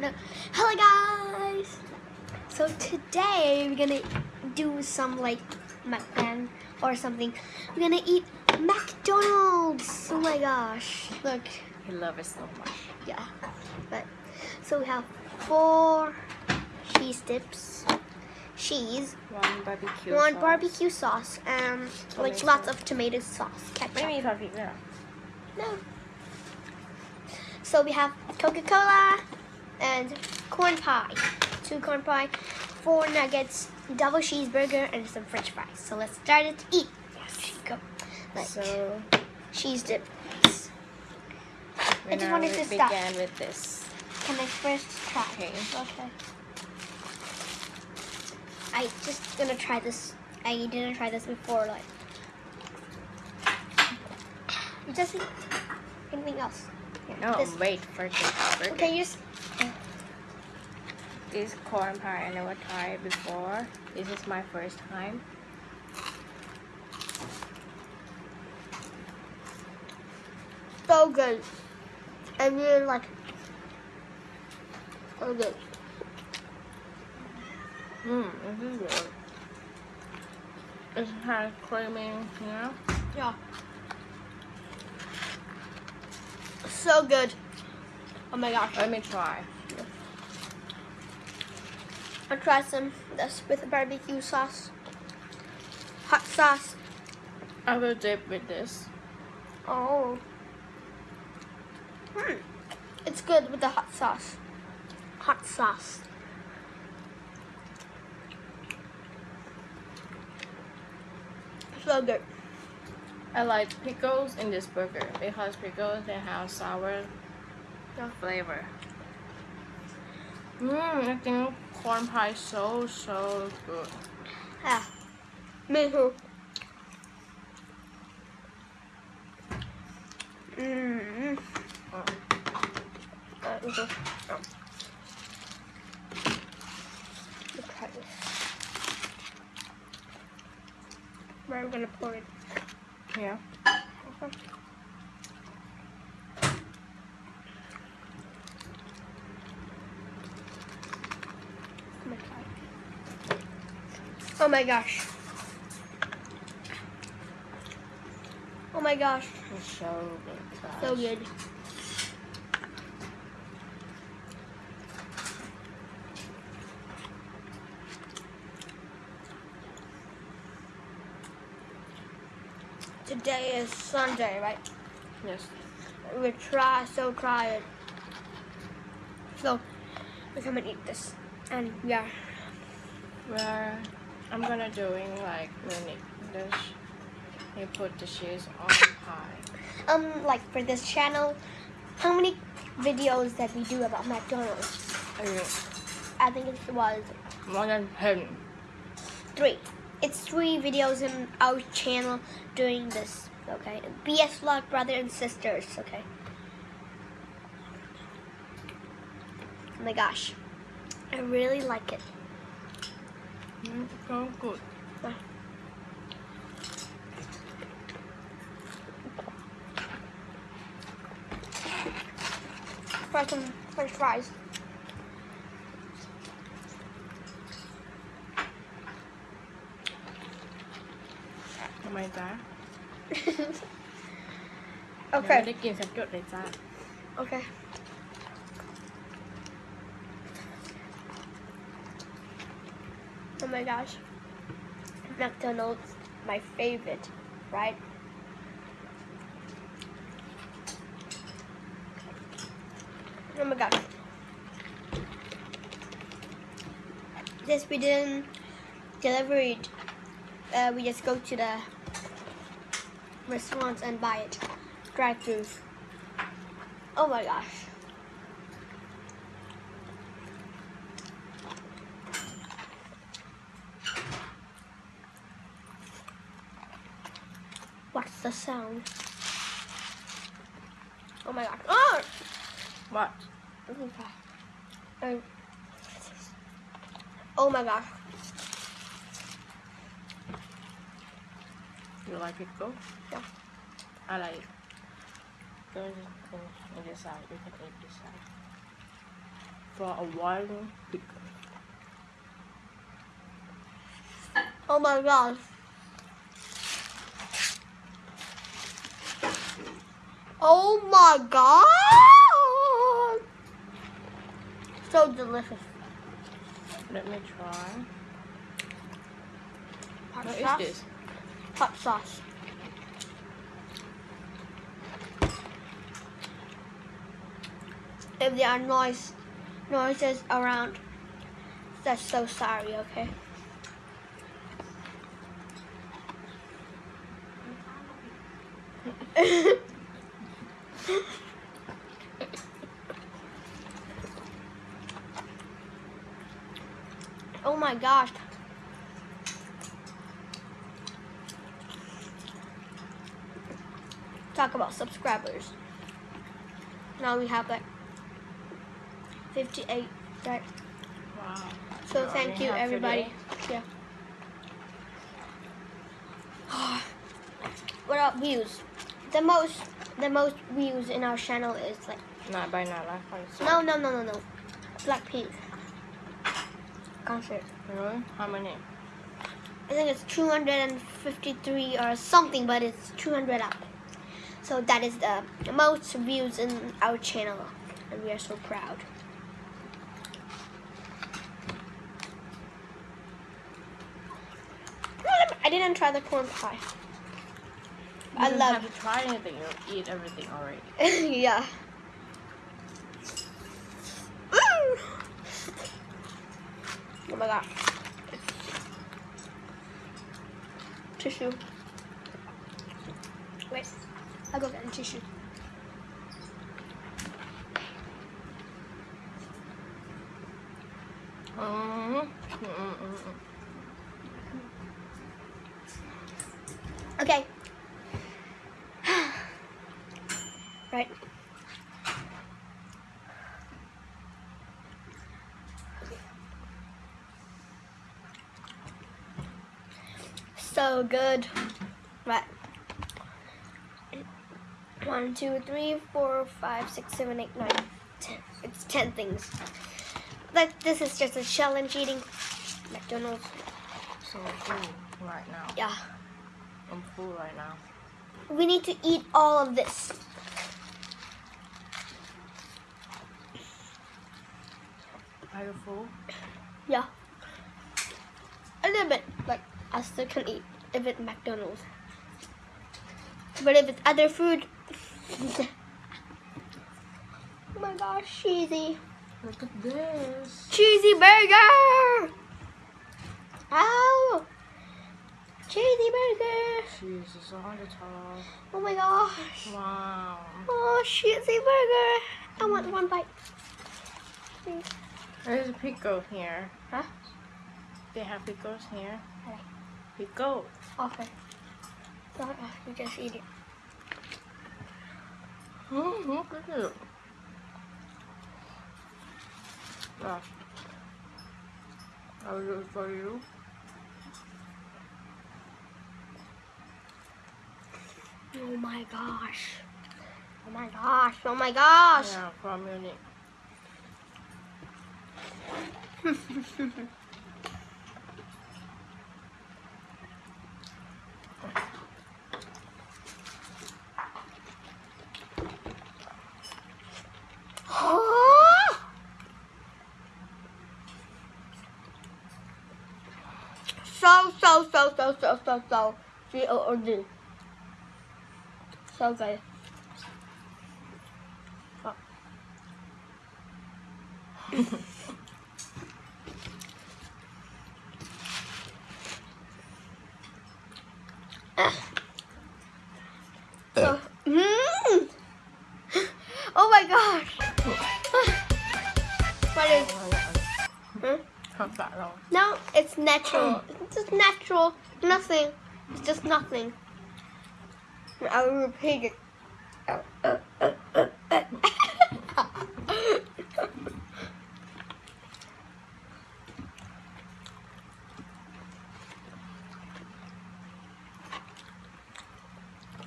no. Hello guys! So today we're gonna do some like mukbang or something. We're gonna eat McDonald's! Oh my gosh, look. I love it so much. Yeah, but so we have four cheese dips. Cheese. One barbecue One sauce. barbecue sauce and tomato. like lots of tomato sauce. Ketchup. What do No. So we have Coca-Cola, and corn pie. Two corn pie, four nuggets, double cheeseburger, and some french fries. So let's start it to eat. Yes. Go. Like so cheese dip. I just wanted to start. began with this Can I first try? Okay. Okay. I just gonna try this. I didn't try this before. Like, You just anything else. No this. wait for this burger. Okay, you just this corn pie I never tried before this is my first time so good. I really like it. So good. Mmm, this is good it has creamy you know Yeah. So good. Oh my gosh. let me try I'll try some this with barbecue sauce. Hot sauce. I will dip with this Oh. Hmm. It's good with the hot sauce. Hot sauce. So good. I like pickles in this burger because pickles they have sour Yeah. flavor. Mmm, I think corn pie is so so good. Yeah. Me too. Mmm. Oh. Um, okay. Oh. Try this. Where we gonna pour it? Yeah. Okay. I'm gonna try it. Oh my gosh. Oh my gosh. It's so good. So good. Today is Sunday, right? Yes. We try, so try it. So we're gonna eat this, and yeah, Where I'm gonna doing like mini this. You put the cheese on pie. um, like for this channel, how many videos that we do about McDonald's? Uh, I think it was More than ten. three. It's three videos in our channel doing this. Okay, BS Vlog Brother and Sisters. Okay. Oh my gosh, I really like it. Mm, so good. Try some French fries.ทำไมจ๊ะ okay. ยังไม่ได้กินสักหยดเลยจ้า Okay. My gosh. McDonald's, my favorite, right? Oh my gosh. This we didn't deliver it. Uh, we just go to the restaurants and buy it. Drive through. Oh my gosh. The sound? Oh my god. Oh! What Oh. Oh my gosh. you like pickle Yeah. I like it go in this side you can eat this side for a while pickle Oh my gosh. Oh my god! So delicious. Let me try. Hot What sauce. is this? Hot sauce. If there are noise noises around, that's so sorry, okay? oh my gosh. Talk about subscribers. Now we have like 58, right? Wow. So thank you everybody. Yeah. what about views? The most the most views in our channel is like Not by Nala concert. no no no no no Blackpink concert. Really? How many? I think it's 253 or something, but it's 200 up. So that is the most views in our channel, and we are so proud. I didn't try the corn pie. You I love have to try anything. You eat everything already. yeah. Mm. Oh my god. Tissue. Wait. I'll go get a tissue. Mm-hmm. Mm-mm-mm. Okay. right. So good. Right. One, two, three, four, five, six, seven, eight, nine, ten. It's ten things. Like this is just a challenge eating McDonald's. So full right now. Yeah. I'm full right now. We need to eat all of this. Are you full? Yeah. A little bit, but I still can eat if it's McDonald's. But if it's other food, oh my gosh, cheesy, Look at this. cheesy burger! Ow! Cheesy burger! Jesus on the top. Oh my gosh! Wow. Oh, cheesy burger! I want one bite. Please. There's a pickle here. Huh? They have pickles here. Okay. Okay. So, uh, you just eat it. Mm, look at it. Ah. I'll do for you. Oh my gosh. Oh my gosh. Oh my gosh. Yeah, from Munich. so, so, so, so, so, so, so. G O O D. So good. Oh. so, mm. Oh my gosh. what is? Hmm? Không phải đâu. No, it's natural. It's just natural. Nothing. It's just nothing. I will repeat it.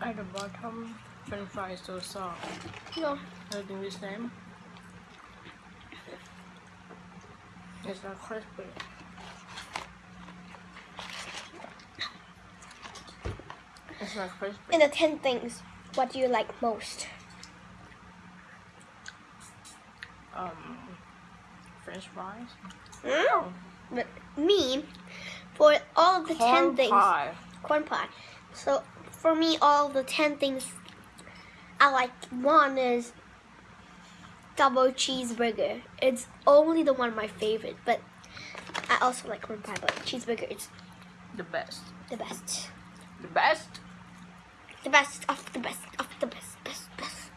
At the bottom, french fries so soft. no. Anything the same? It's not crispy. Not crispy. In the 10 things, what do you like most? Um, French fries. Mm. But me, for all of the 10 Corn things, pie. corn pie. So for me, all the 10 things I like, one is double cheeseburger. It's only the one my favorite, but I also like corn pie, but cheeseburger is The best. the best. The best. The best of the best of the best, best, best.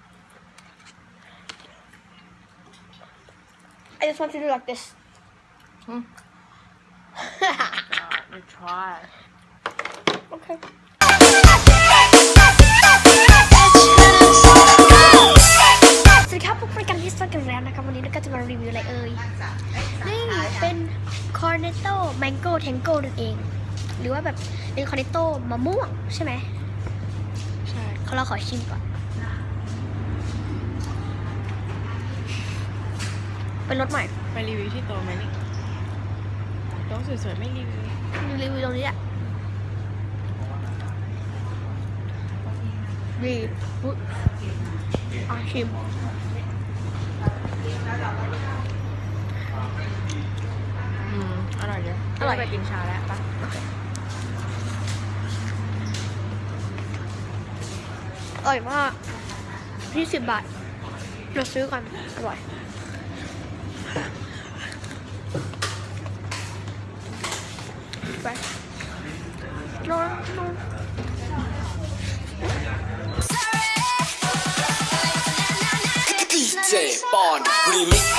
I just want to do like this. Hmm. God, you try. okay. สวัสดีครับพบกันกันที่สวนกันแล้วนะครับวันนี้เราก็จะมารีวิวอะไรเอ่ยนี่เป็นคอร์เนตโต้แมงโก้แทงโก้นั่นเอง หรือว่าแบบเป็นคอร์เนตโต้มะม่วงใช่ไหมใช่ เขาเราขอชิมก่อน เป็นรสใหม่ ไปรีวิวที่โต๊ะไหมนี่โต๊ะสวยๆไม่รีวิวรีวิวตรงนี้แหละดีอุ๊ยอะชิมอืมอร่อยเยอะอร่อยไปกินชาแล้วปะ อร่อยมากยี่สิบบาท เราซื้อกัน อร่อย ไปนอนนอนดีเจปอนรีมิก